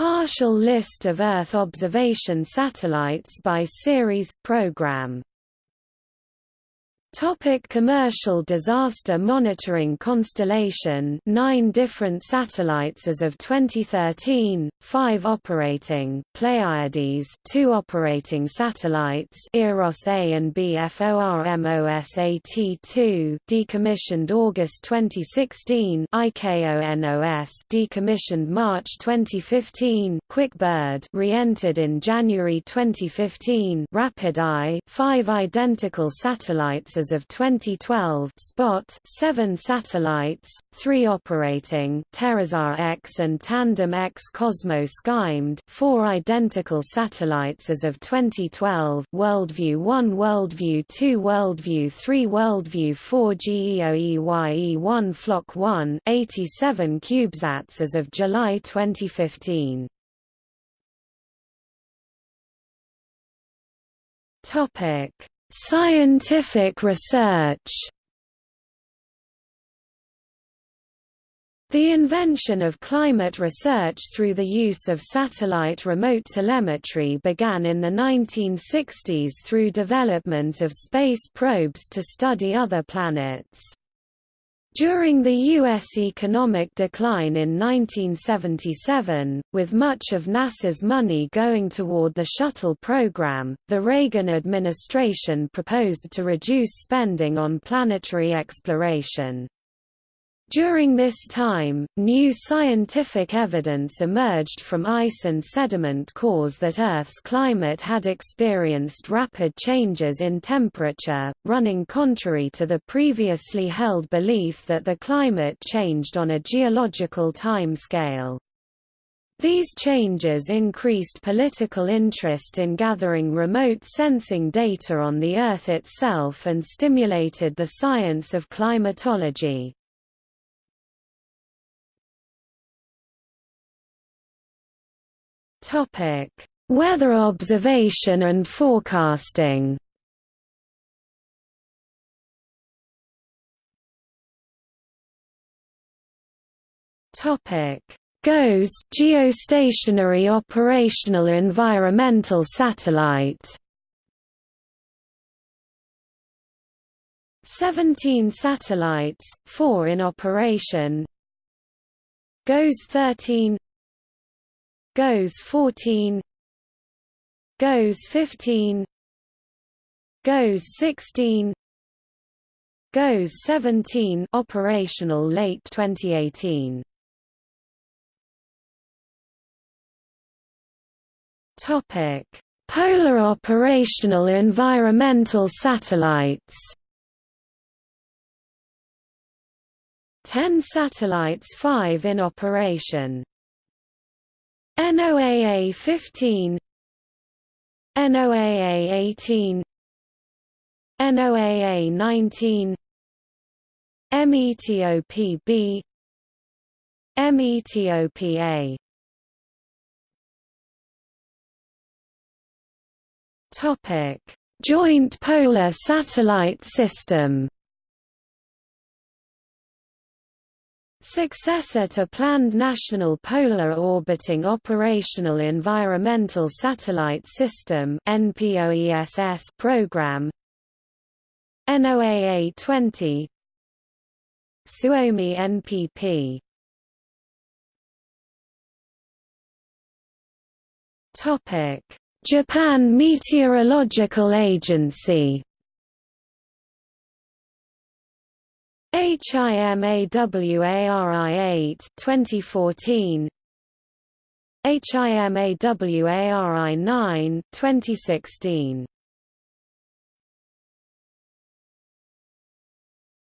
Partial list of Earth observation satellites by series program Topic commercial disaster monitoring constellation. Nine different satellites as of 2013, five operating Pleiades. Two operating satellites. Eros A and B FORMOSAT-2 decommissioned August 2016 IKONOS decommissioned March 2015 QuickBird. Re-entered in January 2015 Rapid Eye five identical satellites of 2012 Spot 7 satellites, 3 operating TerraSAR X and Tandem X Cosmo SkyMed 4 identical satellites as of 2012 Worldview 1 Worldview 2 Worldview 3 Worldview 4 GEOEYE1 Flock 1 87 CubeSats as of July 2015 Topic Scientific research The invention of climate research through the use of satellite remote telemetry began in the 1960s through development of space probes to study other planets. During the U.S. economic decline in 1977, with much of NASA's money going toward the shuttle program, the Reagan administration proposed to reduce spending on planetary exploration. During this time, new scientific evidence emerged from ice and sediment cores that Earth's climate had experienced rapid changes in temperature, running contrary to the previously held belief that the climate changed on a geological time scale. These changes increased political interest in gathering remote sensing data on the Earth itself and stimulated the science of climatology. Topic: Weather observation and forecasting. Topic: GOES geostationary operational environmental satellite. 17 satellites, 4 in operation. GOES 13 GOES 14 GOES 15 GOES 16 GOES 17 operational late 2018 Topic. Polar operational environmental satellites 10 satellites 5 in operation NOAA 15 NOAA 18 NOAA 19 METOPB METOPA Topic. Joint Polar Satellite System Successor to planned National Polar Orbiting Operational Environmental Satellite System program. NOAA 20 Suomi NPP Topic. Japan Meteorological Agency HIMAWARI 8 2014 HIMAWARI 9 2016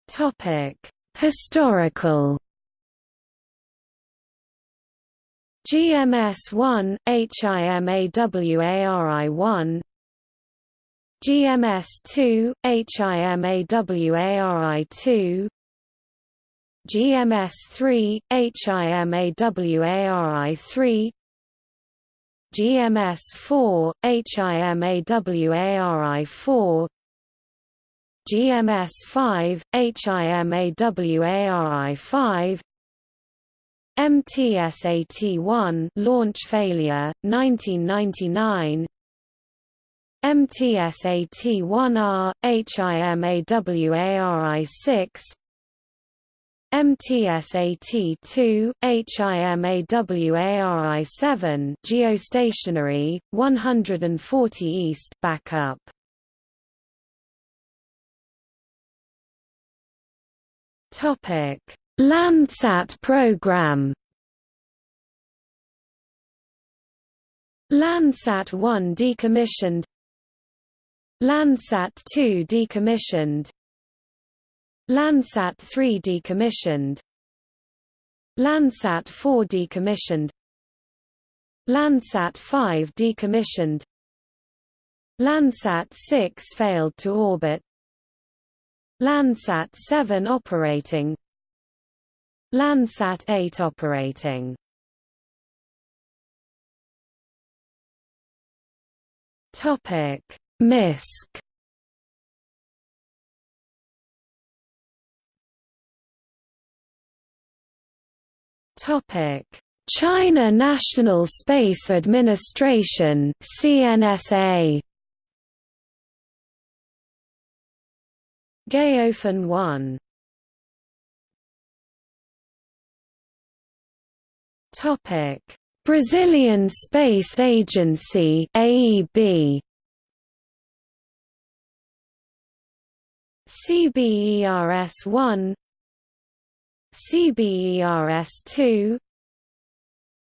Topic Historical. GMS 1 HIMAWARI 1 GMS2, HIMAWARI2 GMS3, HIMAWARI3 GMS4, HIMAWARI4 GMS5, HIMAWARI5 MTSAT-1 launch failure 1999 MTSAT-1R HIMAWARI-6 MTSAT-2 HIMAWARI-7 geostationary 140 east backup. Topic. Landsat program. Landsat 1 decommissioned Landsat 2 decommissioned. Landsat 3 decommissioned. Landsat 4 decommissioned. Landsat 5 decommissioned. Landsat 6 failed to orbit. Landsat 7 operating. Landsat 8 operating. Topic: MISC Topic: China National Space Administration (CNSA). Gaofen 1 Topic: Brazilian Space Agency (AEB). CBERS-1 CBERS-2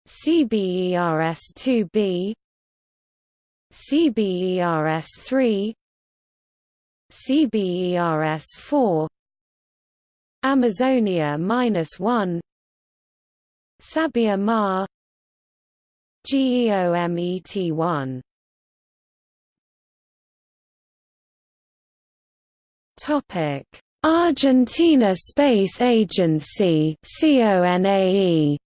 CBERS-2B CBERS-3 CBERS-4 Amazonia-1 Sabia Ma GEOMET1 Topic. Argentina Space Agency CONAE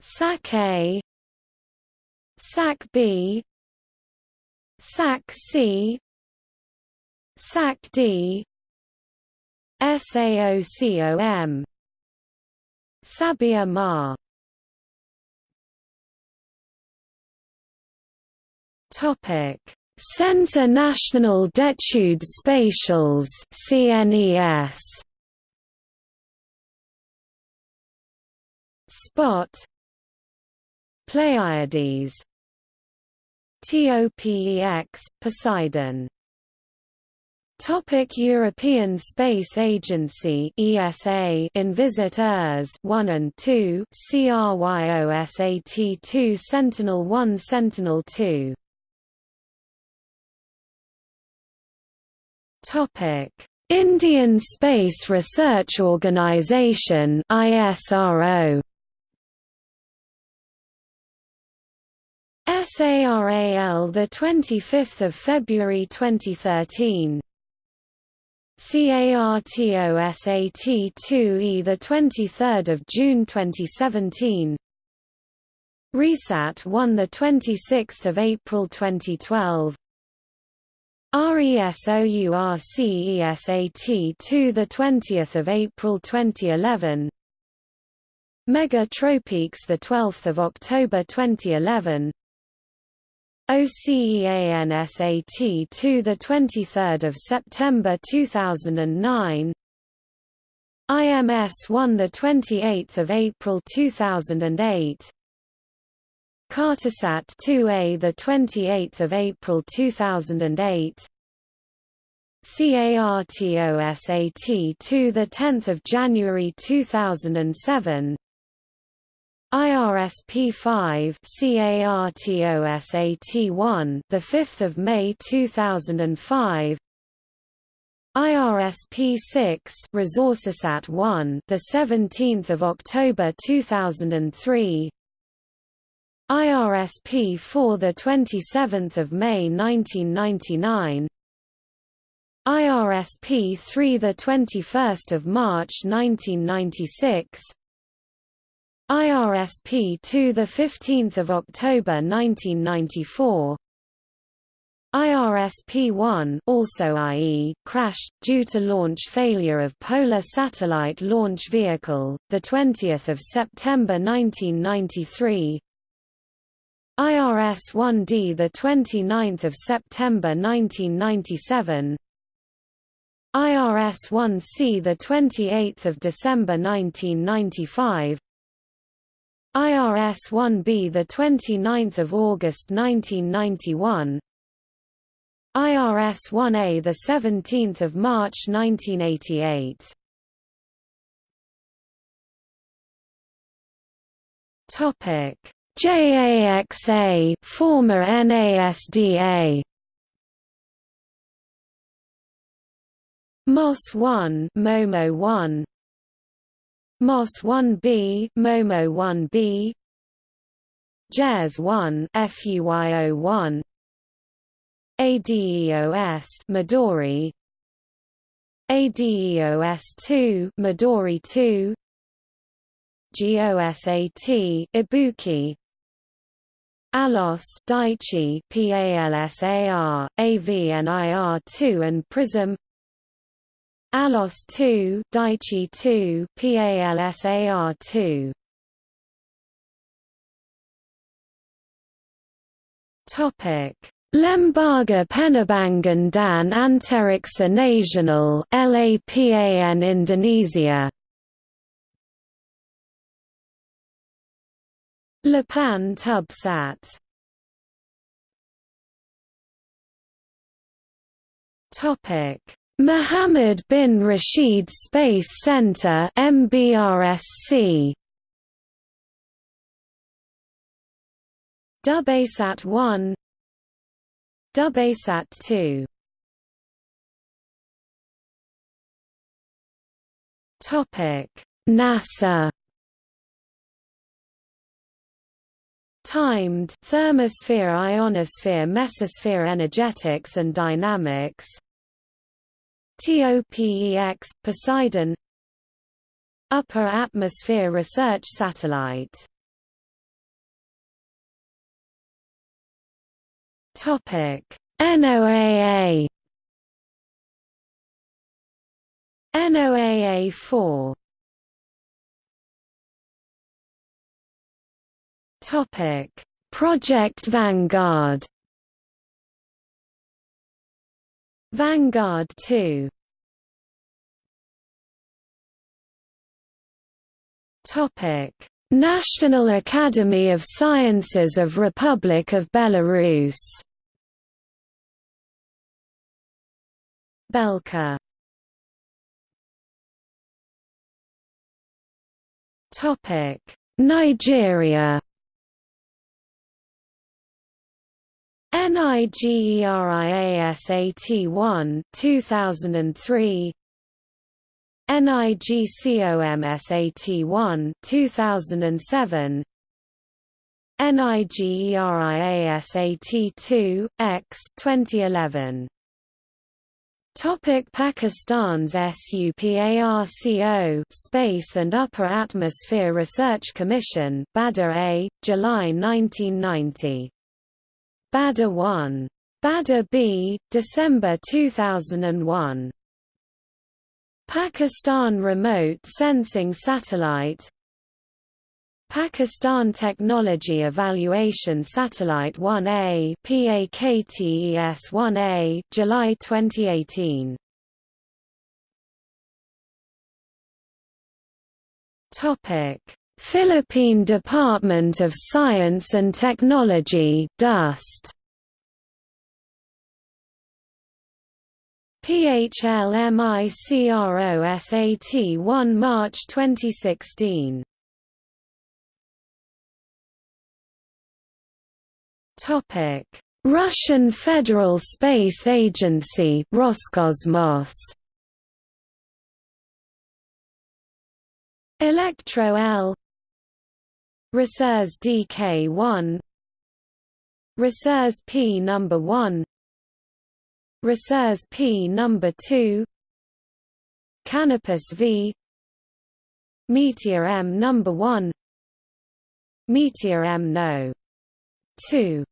SAC A. SAC B. SAC C. SAC D. SAOCOM Sabia Ma. Topic Centre National d'études spatiales CNES Spot. Pleiades. TOPEX Poseidon. Topic European Space Agency ESA Envisat ERS 1 and 2 CRYOSAT 2 Sentinel 1 Sentinel 2 Indian Space Research Organisation ISRO SARAL the 25th of February 2013 CARTOSAT-2E the 23rd of June 2017 RISAT 1 the 26th of April 2012 RESOURCESAT to the 20th of April 2011 Megha-Tropiques the 12th of October 2011 OCEANSAT to the 23rd of September 2009 IMS 1 the 28th of April 2008 Cartosat 2A the 28th of April 2008 CARTOSAT 2 the 10th of January 2007 IRSP5 CARTOSAT1 the 5th of May 2005 IRSP6 Resourcesat 1 the 17th of October 2003 IRSP4 the 27th of May 1999 IRSP3 the 21st of March 1996 IRSP 2 the 15th of October 1994 IRSP-1 also IE crashed due to launch failure of Polar Satellite Launch Vehicle, the 20th of September 1993. IRS-1D the 29th of September 1997. IRS-1C the 28th of December 1995. IRS-1B the 29th of August 1991. IRS-1A the 17th of March 1988. Topic: JAXA, former NASDA. MOS 1, MOMO 1. MOS 1B, MOMO 1B. JAS 1, FUYO 1. ADEOS Midori ADEOS2 Midori 2 GOSAT Ibuki ALOS Daichi PALSAR AVNIR2 and Prism. ALOS 2 Daichi 2 PALSAR2 Topic. Lembaga Penerbangan dan Antariksa Nasional LAPAN Indonesia Lapan Tubsat Topic. Muhammad bin Rashid Space Center MBRSC DubaiSat 1 DubaiSat 2 Topic. NASA Timed thermosphere ionosphere mesosphere energetics and dynamics. TOPEX Poseidon. Upper Atmosphere Research Satellite. Topic: NOAA NOAA 4 Topic: Project Vanguard Vanguard 2 Topic. National Academy of Sciences of Republic of Belarus Belka. Topic. Nigeria NIGERIASAT1 2003 NIGCOMSAT1 2007 NIGERIASAT2 X 2011 Topic Pakistan's SUPARCO Space and Upper Atmosphere Research Commission Badr A, July 1990. Badr 1. Badr B, December 2001. Pakistan Remote Sensing Satellite Pakistan Technology Evaluation Satellite 1A PAKTES 1A July 2018 Topic Philippine Department of Science and Technology DUST. PHLMICROSAT 1 March 2016 Topic: Russian Federal Space Agency Roscosmos. Electro L Resurs DK1 Resurs P number 1 Resurs P number 2 Kanopus V. Meteor M number 1 Meteor M no. 2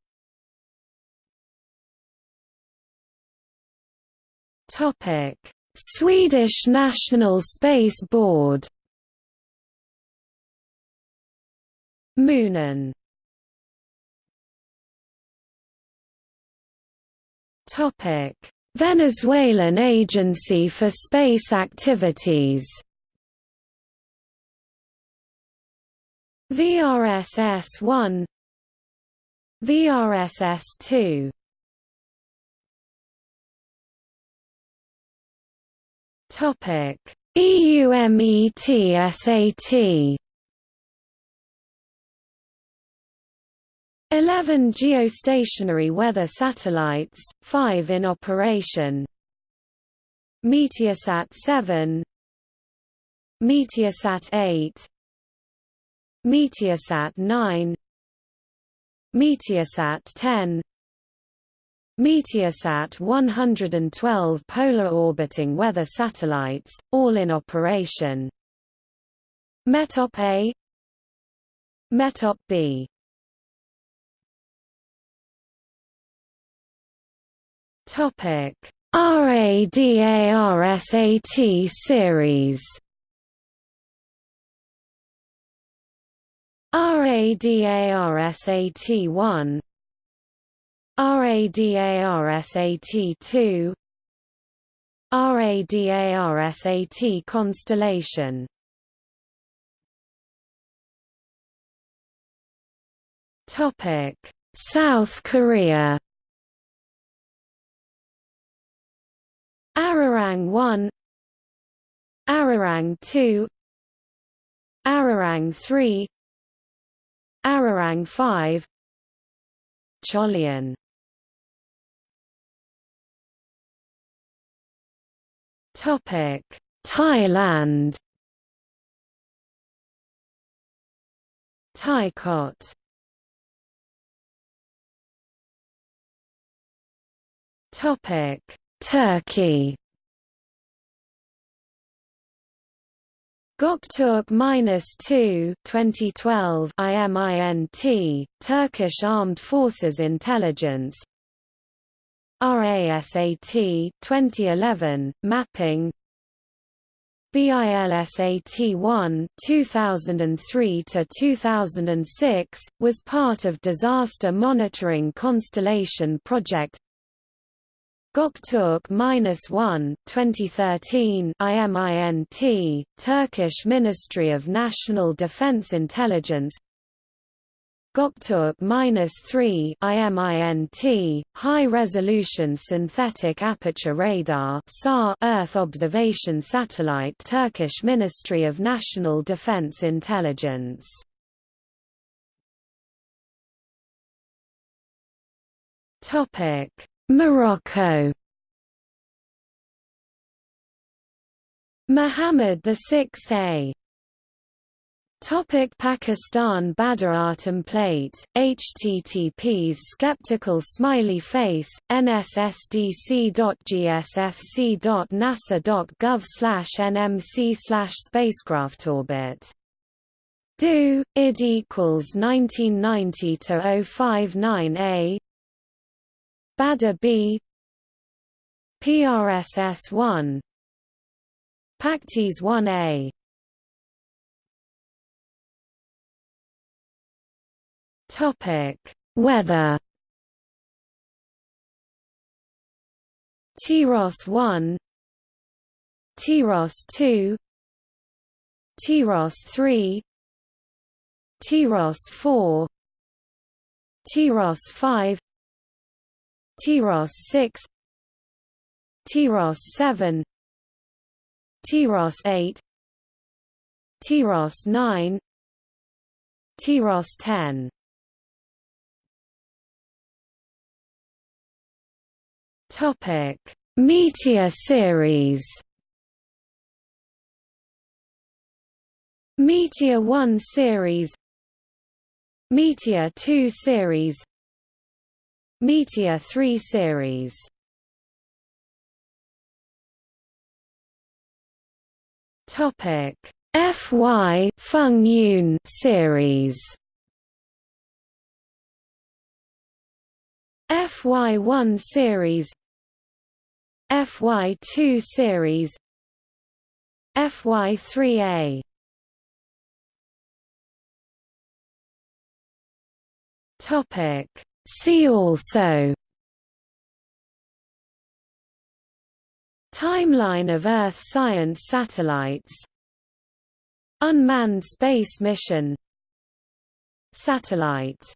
Topic: Swedish National Space Board. Munin. Topic: Venezuelan Agency for Space Activities. VRSS-1 VRSS-2 Topic. EUMETSAT 11 geostationary weather satellites, 5 in operation. Meteosat 7 Meteosat 8 Meteosat 9 Meteosat 10 Meteosat 112 polar orbiting weather satellites, all in operation. METOP A. METOP B Topic. RADARSAT series. RADARSAT1 RADARSAT2 RADARSAT constellation. Topic. South Korea Arirang 1 Arirang 2 Arirang 3 Arirang 5 Chollian. Topic Thailand. Thaichote Topic Turkey. Göktürk-2 2012 IMINT, Turkish Armed Forces Intelligence. RASAT 2011, Mapping. BILSAT-1 2003 to 2006 was part of Disaster Monitoring Constellation Project Göktürk-1 2013 IMINT, Turkish Ministry of National Defense Intelligence. Göktürk-3 IMINT, High Resolution Synthetic Aperture Radar SAR Earth Observation Satellite Turkish Ministry of National Defense Intelligence. Topic Morocco Muhammad VI Topic Pakistan Badr Plate, HTTPs Skeptical Smiley Face, nssdc.gsfc.nasa.gov slash nmc slash spacecraft orbit. Do, id equals 1990 to 059 A Badr B PRSS1 PAKTES 1A Topic Weather. TIROS 1 TIROS 2 TIROS 3 TIROS 4 TIROS 5 TIROS 6 TIROS 7 TIROS 8 TIROS 9 TIROS 10 Topic Meteor series. Meteor 1 series Meteor 2 series Meteor 3 series. Topic. FY Feng Yun series. FY1 series. FY2 series. FY3A Topic See also Timeline of Earth science satellites Unmanned space mission Satellite